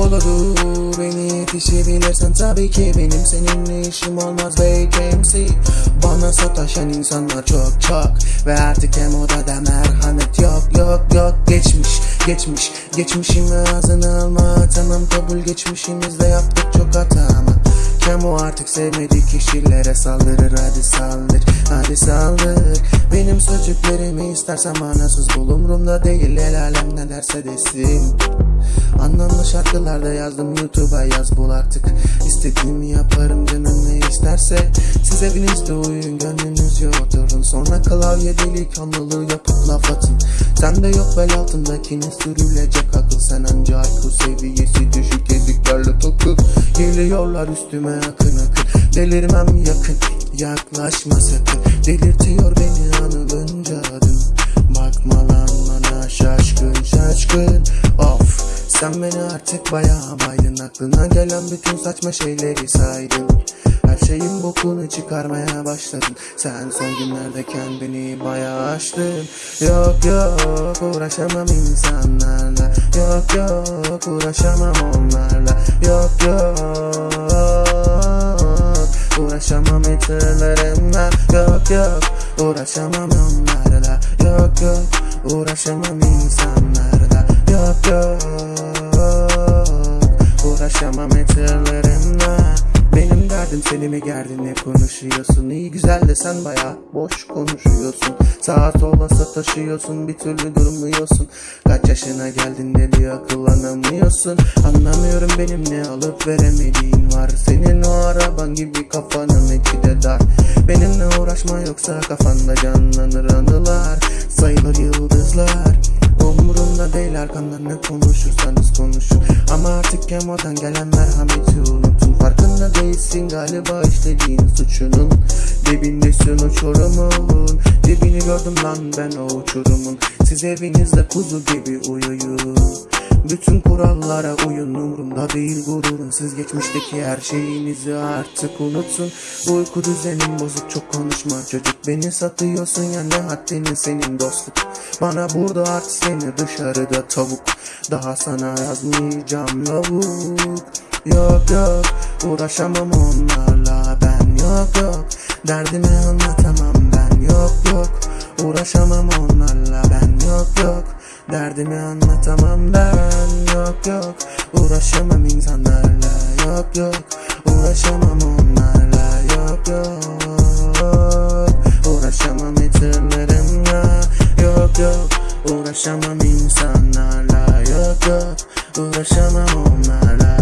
olur Beni yetişebilirsen tabii ki Benim. Seninle işim olmaz vacancy? Bana sataşan insanlar çok çok. Ve artık hem odada merhamet yok yok yok. Geçmiş geçmiş. Geçmişimi ağzına alma Tamam kabul geçmişimizde yaptık çok hata ama. Kemo artık sevmediği kişilere saldırır hadi saldır hadi saldır. Benim sözcüklerimi istersen manasız bul umurumda değil el alem ne derse desin Anlamlı şarkılarda yazdım YouTube'a yaz bul artık. İstediğimi yaparım canım ne isterse. Siz evinizde uyuyun gönlünüzce oturun. Sonra klavye deli kanlılığı yapıp laf atın. Sende yok bel altındakine sürülecek akıl. Sen anca IQ seviyesi düşük eziklerle takıl Geliyorlar üstüme akın akın. Delirmem yakın yaklaşma sakın. Delirtiyor beni anılınca adın Bakma lan bana şaşkın şaşkın sen beni artık bayağı baydın Aklına gelen bütün saçma şeyleri saydın. Her şeyin bokunu çıkarmaya başladın. Sen son günlerde kendini bayağı aştın. Yok yok uğraşamam insanlarla. Yok yok uğraşamam onlarla. Yok yok Uğraşamam hatırlarımla Yok yok uğraşamam onlarla. Yok yok uğraşamam insanlarla. Yok yok seni mi gerdin ne konuşuyorsun? İyi güzel de sen baya boş konuşuyorsun. Sağa sola sataşıyorsun bir türlü durmuyorsun. Kaç yaşına geldin de diyor akıllanamıyorsun Anlamıyorum benim ne alıp veremediğin var. Senin o araban gibi kafanın içi de dar. Benimle uğraşma yoksa kafanda canlanır anılar. Sayılır yıldızlar. Umurumda değil arkamdan ne konuşursanız konuşun artık kemodan gelen merhameti unutun Farkında değilsin galiba işlediğin suçunun. Dibindesin uçurumun Dibini gördüm lan ben o uçurumun. Siz evinizde kuzu gibi uyuyun bütün kurallara uyun umurumda değil gururun. Siz geçmişteki her şeyinizi artık unutun. Uyku düzenin bozuk çok konuşma. Çocuk Beni satıyorsun ya ne haddini senin dostluk? Bana burada at seni dışarıda tavuk. Daha sana yazmayacağım lavuk. Yok yok uğraşamam onlarla. Ben yok yok Derdimi anlatamam ben. Yok yok Uğraşamam onlarla. Ben yok yok Derdimi anlatamam ben yok yok. Uğraşamam insanlarla yok yok. Uğraşamam onlarla yok yok. Uğraşamam hatırlarımla yok yok. Uğraşamam insanlarla yok yok. Uğraşamam onlarla